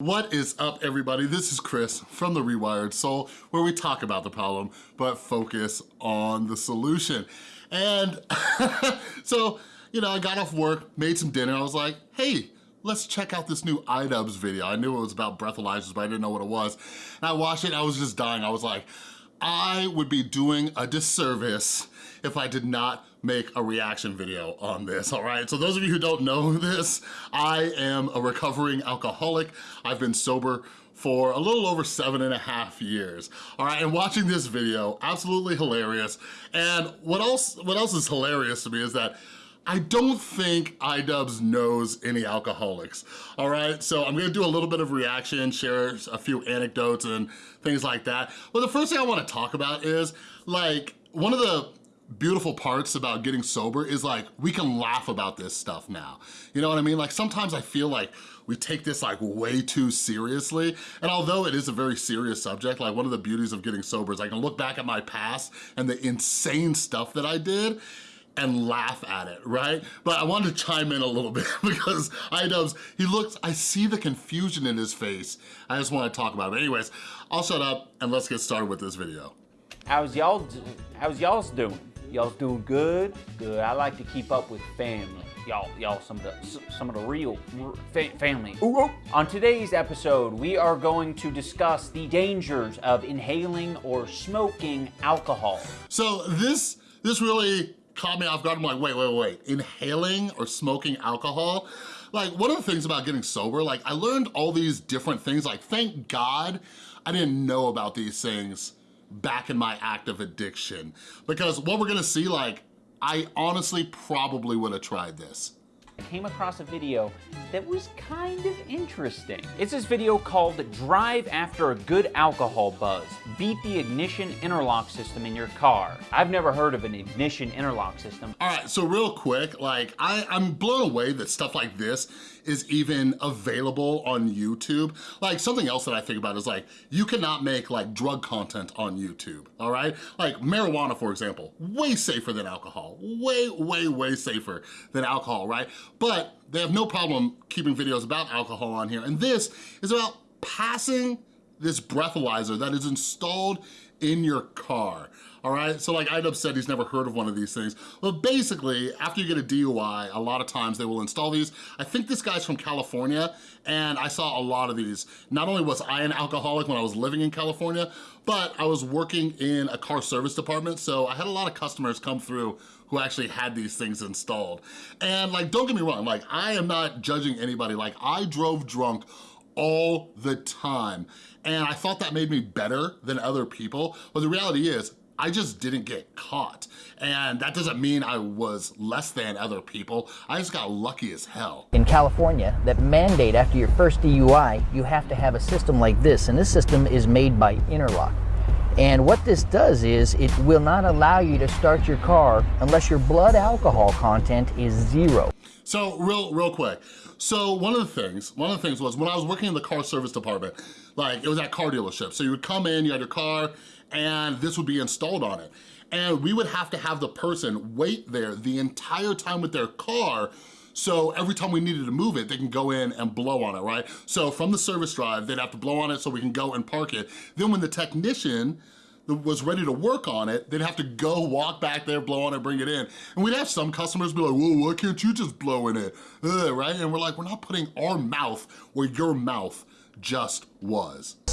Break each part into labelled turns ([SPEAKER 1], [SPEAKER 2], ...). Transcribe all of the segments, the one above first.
[SPEAKER 1] What is up everybody? This is Chris from The Rewired Soul where we talk about the problem but focus on the solution. And so, you know, I got off work, made some dinner, I was like, hey, let's check out this new iDubbbz video. I knew it was about breathalyzers, but I didn't know what it was. And I watched it, I was just dying. I was like, I would be doing a disservice if I did not make a reaction video on this, all right? So those of you who don't know this, I am a recovering alcoholic. I've been sober for a little over seven and a half years. All right, and watching this video, absolutely hilarious. And what else, what else is hilarious to me is that I don't think iDubbbz knows any alcoholics, all right? So I'm gonna do a little bit of reaction, share a few anecdotes and things like that. But the first thing I wanna talk about is like, one of the beautiful parts about getting sober is like, we can laugh about this stuff now. You know what I mean? Like sometimes I feel like we take this like way too seriously. And although it is a very serious subject, like one of the beauties of getting sober is I can look back at my past and the insane stuff that I did and laugh at it, right? But I wanted to chime in a little bit because iDubbbz, he looks, I see the confusion in his face. I just wanna talk about it. But anyways, I'll shut up and let's get started with this video.
[SPEAKER 2] How's y'all, how's y'all's doing? Y'all's doing good? Good. I like to keep up with family. Y'all, y'all, some of the some of the real fa family. Ooh, ooh. On today's episode, we are going to discuss the dangers of inhaling or smoking alcohol.
[SPEAKER 1] So this this really caught me off guard. I'm like, wait, wait, wait. Inhaling or smoking alcohol? Like, one of the things about getting sober, like, I learned all these different things. Like, thank God I didn't know about these things back in my active addiction. Because what we're gonna see, like, I honestly probably would have tried this.
[SPEAKER 2] I came across a video that was kind of interesting. It's this video called Drive After a Good Alcohol Buzz. Beat the ignition interlock system in your car. I've never heard of an ignition interlock system.
[SPEAKER 1] All right, so real quick, like I, I'm blown away that stuff like this is even available on YouTube. Like something else that I think about is like, you cannot make like drug content on YouTube, all right? Like marijuana, for example, way safer than alcohol. Way, way, way safer than alcohol, right? But they have no problem keeping videos about alcohol on here. And this is about passing this breathalyzer that is installed in your car all right? So like iDubbbz said he's never heard of one of these things. But basically, after you get a DUI, a lot of times they will install these. I think this guy's from California, and I saw a lot of these. Not only was I an alcoholic when I was living in California, but I was working in a car service department, so I had a lot of customers come through who actually had these things installed. And like, don't get me wrong, like I am not judging anybody. Like I drove drunk all the time. And I thought that made me better than other people. But the reality is, I just didn't get caught. And that doesn't mean I was less than other people. I just got lucky as hell.
[SPEAKER 3] In California, that mandate after your first DUI, you have to have a system like this. And this system is made by Interlock. And what this does is it will not allow you to start your car unless your blood alcohol content is zero.
[SPEAKER 1] So real, real quick. So one of the things, one of the things was when I was working in the car service department, like it was at car dealership. So you would come in, you had your car, and this would be installed on it. And we would have to have the person wait there the entire time with their car so every time we needed to move it, they can go in and blow on it, right? So from the service drive, they'd have to blow on it so we can go and park it. Then when the technician was ready to work on it, they'd have to go walk back there, blow on it, bring it in. And we'd have some customers be like, whoa, why can't you just blow in it? Ugh, right? And we're like, we're not putting our mouth where your mouth just was.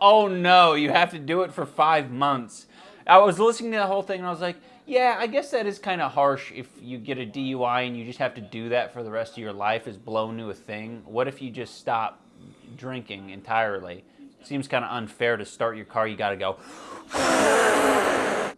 [SPEAKER 2] Oh no, you have to do it for five months. I was listening to the whole thing and I was like, yeah, I guess that is kind of harsh if you get a DUI and you just have to do that for the rest of your life is blown to a thing. What if you just stop drinking entirely? Seems kind of unfair to start your car, you gotta go.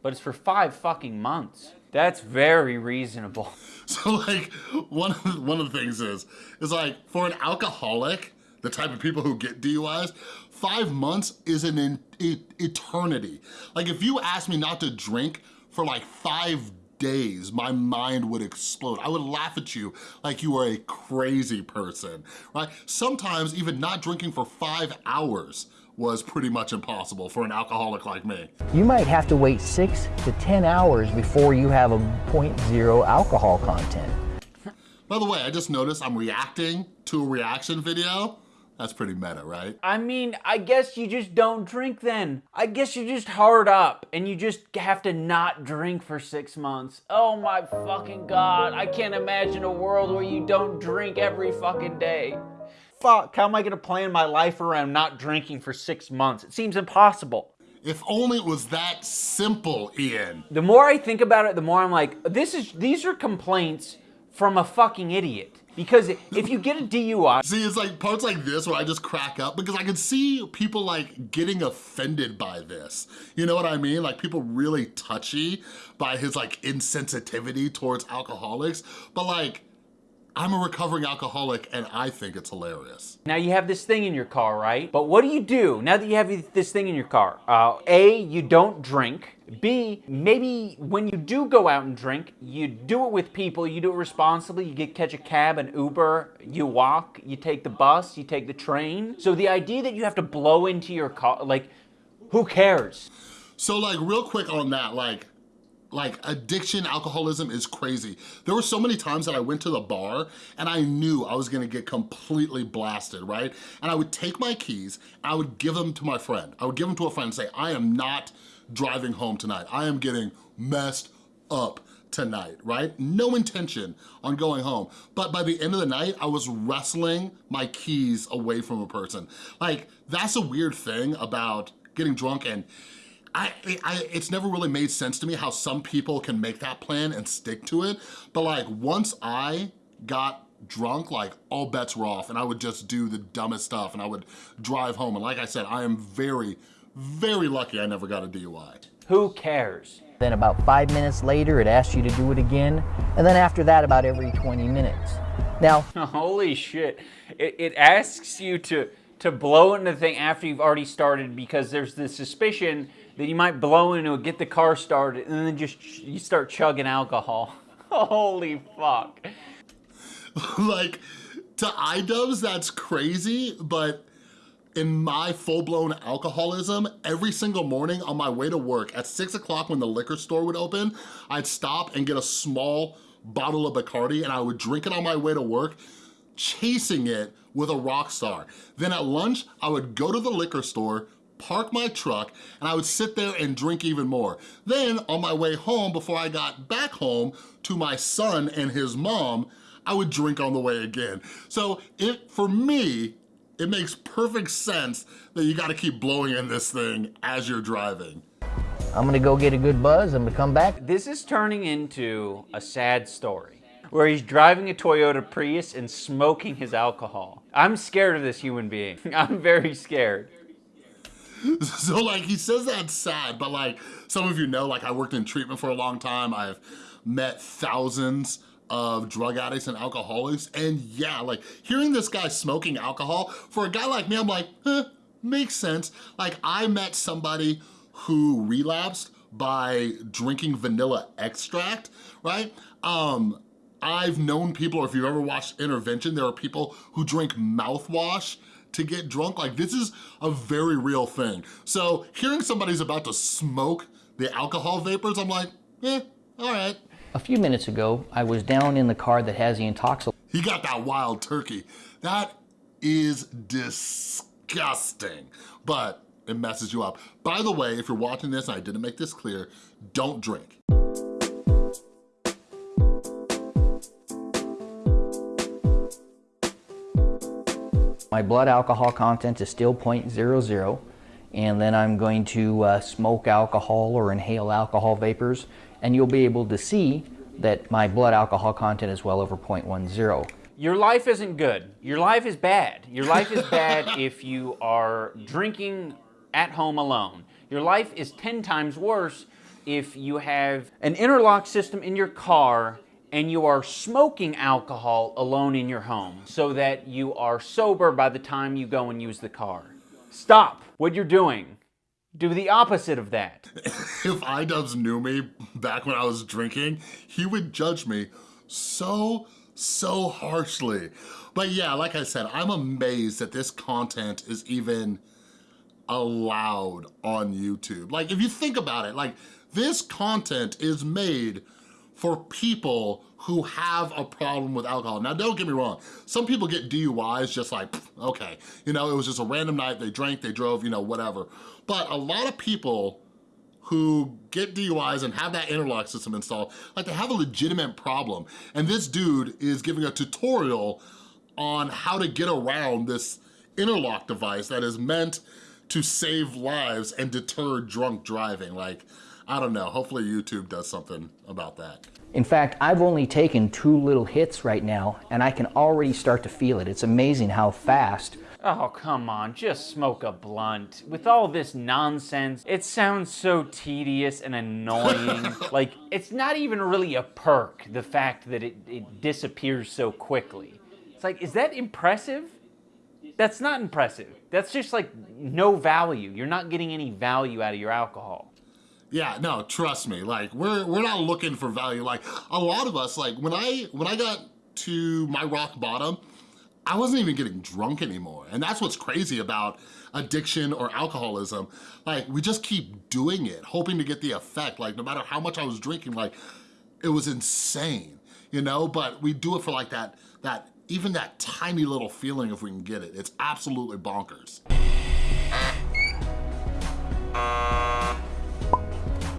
[SPEAKER 2] But it's for five fucking months. That's very reasonable.
[SPEAKER 1] So like, one of the, one of the things is, is like, for an alcoholic, the type of people who get DUIs, five months is an eternity. Like if you ask me not to drink for like five days, my mind would explode. I would laugh at you like you were a crazy person, right? Sometimes even not drinking for five hours was pretty much impossible for an alcoholic like me.
[SPEAKER 3] You might have to wait six to 10 hours before you have a 0.0 alcohol content.
[SPEAKER 1] By the way, I just noticed I'm reacting to a reaction video That's pretty meta, right?
[SPEAKER 2] I mean, I guess you just don't drink then. I guess you just hard up and you just have to not drink for six months. Oh my fucking god, I can't imagine a world where you don't drink every fucking day. Fuck, how am I gonna plan my life around not drinking for six months? It seems impossible.
[SPEAKER 1] If only it was that simple, Ian.
[SPEAKER 2] The more I think about it, the more I'm like, this is these are complaints from a fucking idiot. Because if you get a DUI,
[SPEAKER 1] See, it's like parts like this where I just crack up because I can see people like getting offended by this. You know what I mean? Like people really touchy by his like insensitivity towards alcoholics. But like, I'm a recovering alcoholic and I think it's hilarious.
[SPEAKER 2] Now you have this thing in your car, right? But what do you do now that you have this thing in your car? Uh, A, you don't drink. B, maybe when you do go out and drink, you do it with people, you do it responsibly, you get catch a cab, an Uber, you walk, you take the bus, you take the train. So the idea that you have to blow into your car, like, who cares?
[SPEAKER 1] So like real quick on that, like, like addiction, alcoholism is crazy. There were so many times that I went to the bar and I knew I was gonna get completely blasted, right? And I would take my keys, I would give them to my friend. I would give them to a friend and say, I am not driving home tonight. I am getting messed up tonight, right? No intention on going home. But by the end of the night, I was wrestling my keys away from a person. Like, that's a weird thing about getting drunk and I, I, it's never really made sense to me how some people can make that plan and stick to it. But like once I got drunk, like all bets were off and I would just do the dumbest stuff and I would drive home. And like I said, I am very, very lucky I never got a DUI.
[SPEAKER 2] Who cares?
[SPEAKER 3] Then about five minutes later, it asks you to do it again. And then after that, about every 20 minutes. Now,
[SPEAKER 2] Holy shit. It, it asks you to, to blow into the thing after you've already started because there's the suspicion that you might blow into it, get the car started, and then just you start chugging alcohol. Holy fuck.
[SPEAKER 1] like, to iDubbbz, that's crazy, but in my full-blown alcoholism, every single morning on my way to work, at six o'clock when the liquor store would open, I'd stop and get a small bottle of Bacardi and I would drink it on my way to work, chasing it with a Rockstar. Then at lunch, I would go to the liquor store, park my truck, and I would sit there and drink even more. Then on my way home, before I got back home to my son and his mom, I would drink on the way again. So it, for me, it makes perfect sense that you gotta keep blowing in this thing as you're driving.
[SPEAKER 3] I'm gonna go get a good buzz. I'm gonna come back.
[SPEAKER 2] This is turning into a sad story where he's driving a Toyota Prius and smoking his alcohol. I'm scared of this human being. I'm very scared.
[SPEAKER 1] So like he says that's sad, but like some of you know, like I worked in treatment for a long time. I've met thousands of drug addicts and alcoholics. And yeah, like hearing this guy smoking alcohol, for a guy like me, I'm like, eh, makes sense. Like I met somebody who relapsed by drinking vanilla extract, right? Um, I've known people, or if you've ever watched Intervention, there are people who drink mouthwash to get drunk. Like this is a very real thing. So hearing somebody's about to smoke the alcohol vapors, I'm like, eh, all right.
[SPEAKER 3] A few minutes ago, I was down in the car that has the intoxil.
[SPEAKER 1] He got that wild turkey. That is disgusting, but it messes you up. By the way, if you're watching this and I didn't make this clear, don't drink.
[SPEAKER 3] My blood alcohol content is still 0.00 and then I'm going to uh, smoke alcohol or inhale alcohol vapors and you'll be able to see that my blood alcohol content is well over 0.10.
[SPEAKER 2] Your life isn't good. Your life is bad. Your life is bad if you are drinking at home alone. Your life is 10 times worse if you have an interlock system in your car and you are smoking alcohol alone in your home so that you are sober by the time you go and use the car. Stop what you're doing. Do the opposite of that.
[SPEAKER 1] if iDubbbz knew me back when I was drinking, he would judge me so, so harshly. But yeah, like I said, I'm amazed that this content is even allowed on YouTube. Like if you think about it, like this content is made for people who have a problem with alcohol. Now, don't get me wrong. Some people get DUIs just like, okay, you know, it was just a random night, they drank, they drove, you know, whatever. But a lot of people who get DUIs and have that interlock system installed, like they have a legitimate problem. And this dude is giving a tutorial on how to get around this interlock device that is meant to save lives and deter drunk driving. Like, I don't know, hopefully YouTube does something about that.
[SPEAKER 3] In fact, I've only taken two little hits right now and I can already start to feel it. It's amazing how fast
[SPEAKER 2] Oh, come on, just smoke a blunt. With all this nonsense, it sounds so tedious and annoying. like, it's not even really a perk, the fact that it, it disappears so quickly. It's like, is that impressive? That's not impressive. That's just like no value. You're not getting any value out of your alcohol.
[SPEAKER 1] Yeah, no, trust me. Like we're we're not looking for value. Like a lot of us, like when I when I got to my rock bottom, I wasn't even getting drunk anymore. And that's what's crazy about addiction or alcoholism. Like we just keep doing it, hoping to get the effect. Like no matter how much I was drinking, like it was insane, you know? But we do it for like that, that even that tiny little feeling if we can get it. It's absolutely bonkers.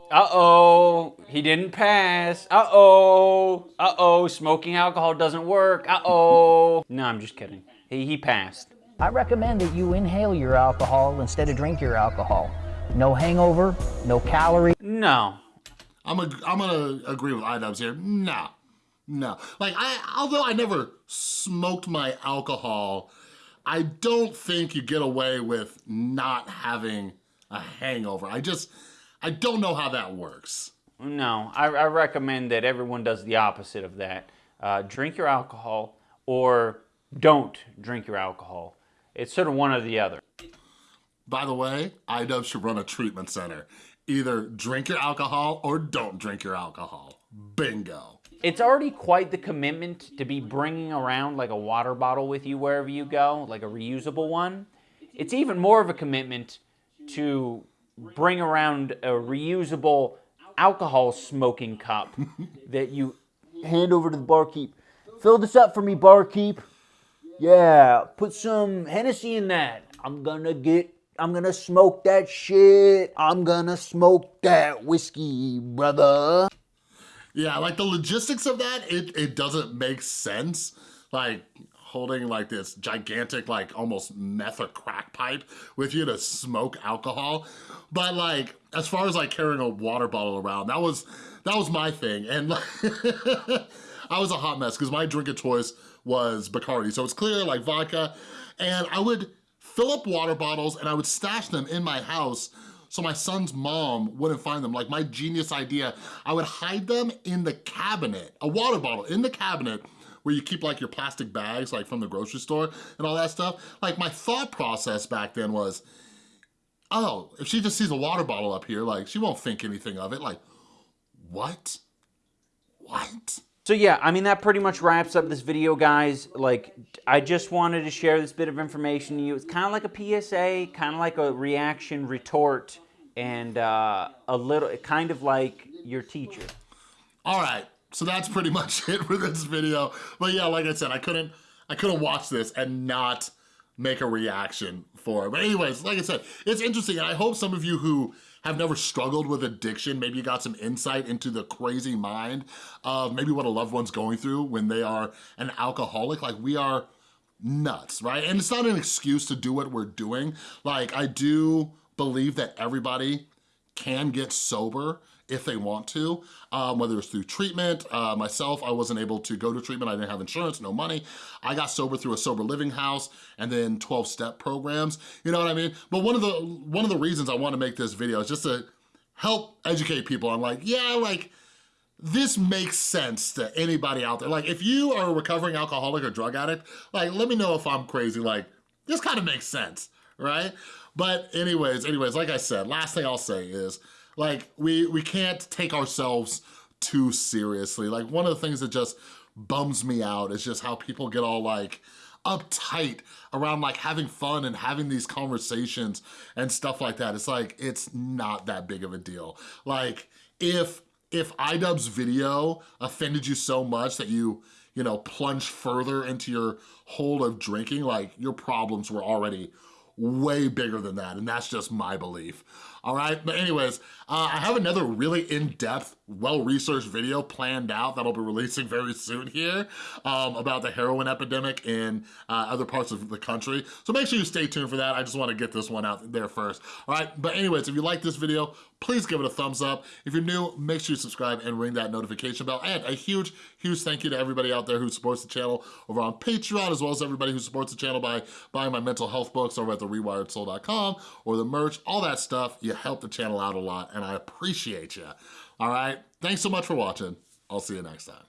[SPEAKER 2] Uh-oh, he didn't pass. Uh-oh, uh-oh, smoking alcohol doesn't work. Uh-oh. No, I'm just kidding. He, he passed.
[SPEAKER 3] I recommend that you inhale your alcohol instead of drink your alcohol. No hangover, no calorie.
[SPEAKER 2] No.
[SPEAKER 1] I'm, a, I'm gonna agree with iDubbbz here. No, no. Like, I, although I never smoked my alcohol, I don't think you get away with not having a hangover. I just, I don't know how that works.
[SPEAKER 2] No, I, I recommend that everyone does the opposite of that. Uh, drink your alcohol or don't drink your alcohol. It's sort of one or the other.
[SPEAKER 1] By the way, iDubbbz should run a treatment center. Either drink your alcohol or don't drink your alcohol. Bingo.
[SPEAKER 2] It's already quite the commitment to be bringing around like a water bottle with you wherever you go, like a reusable one. It's even more of a commitment to bring around a reusable alcohol smoking cup that you hand over to the barkeep. Fill this up for me, barkeep. Yeah, put some Hennessy in that. I'm gonna get, I'm gonna smoke that shit. I'm gonna smoke that whiskey, brother.
[SPEAKER 1] Yeah, like the logistics of that, it, it doesn't make sense. Like, holding like this gigantic, like almost meth or crack pipe with you to smoke alcohol. But like, as far as like carrying a water bottle around, that was, that was my thing. And like, I was a hot mess because my drink of choice was Bacardi. So it's clear like vodka. And I would fill up water bottles and I would stash them in my house so my son's mom wouldn't find them. Like my genius idea, I would hide them in the cabinet, a water bottle in the cabinet where you keep like your plastic bags like from the grocery store and all that stuff. Like my thought process back then was, oh, if she just sees a water bottle up here, like she won't think anything of it. Like, what? What?
[SPEAKER 2] So yeah, I mean, that pretty much wraps up this video, guys. Like, I just wanted to share this bit of information to you. It's kind of like a PSA, kind of like a reaction retort, and uh, a little, kind of like your teacher.
[SPEAKER 1] All right, so that's pretty much it for this video. But yeah, like I said, I couldn't I couldn't watch this and not make a reaction for it. But anyways, like I said, it's interesting, and I hope some of you who have never struggled with addiction, maybe you got some insight into the crazy mind of maybe what a loved one's going through when they are an alcoholic. Like we are nuts, right? And it's not an excuse to do what we're doing. Like I do believe that everybody can get sober if they want to, um, whether it's through treatment. Uh, myself, I wasn't able to go to treatment. I didn't have insurance, no money. I got sober through a sober living house and then 12 step programs, you know what I mean? But one of the, one of the reasons I wanna make this video is just to help educate people on like, yeah, like, this makes sense to anybody out there. Like if you are a recovering alcoholic or drug addict, like let me know if I'm crazy. Like this kind of makes sense, right? But anyways, anyways, like I said, last thing I'll say is like we, we can't take ourselves too seriously. Like one of the things that just bums me out is just how people get all like uptight around like having fun and having these conversations and stuff like that. It's like, it's not that big of a deal. Like if if iDubbbz's video offended you so much that you, you know, plunged further into your hole of drinking, like your problems were already way bigger than that, and that's just my belief. All right, but anyways, uh, I have another really in-depth, well-researched video planned out that I'll be releasing very soon here um, about the heroin epidemic in uh, other parts of the country. So make sure you stay tuned for that. I just wanna get this one out there first. All right, but anyways, if you like this video, please give it a thumbs up. If you're new, make sure you subscribe and ring that notification bell. And a huge, huge thank you to everybody out there who supports the channel over on Patreon, as well as everybody who supports the channel by buying my mental health books over at therewiredsoul.com or the merch, all that stuff. You help the channel out a lot, and I appreciate you. All right, thanks so much for watching. I'll see you next time.